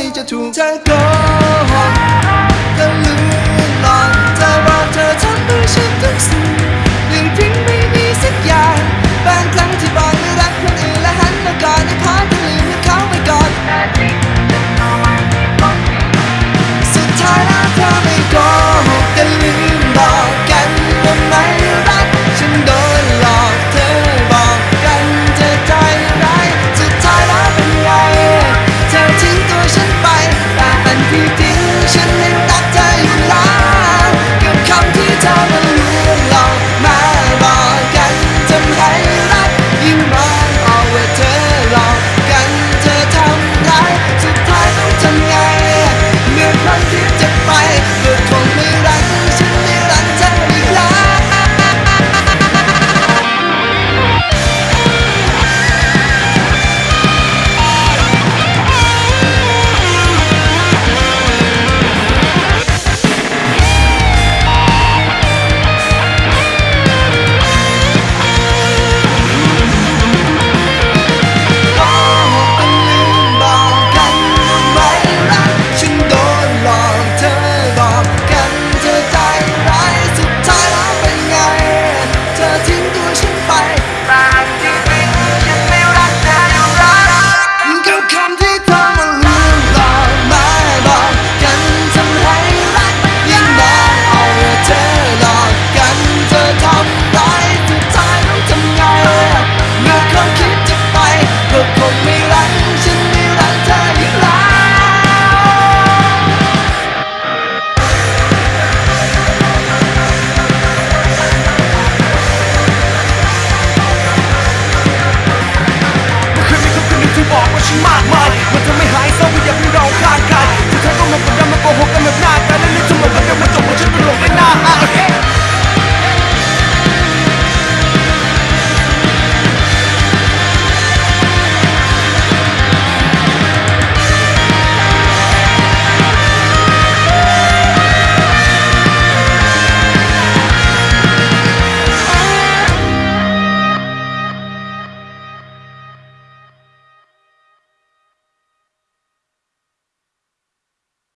จ家ถู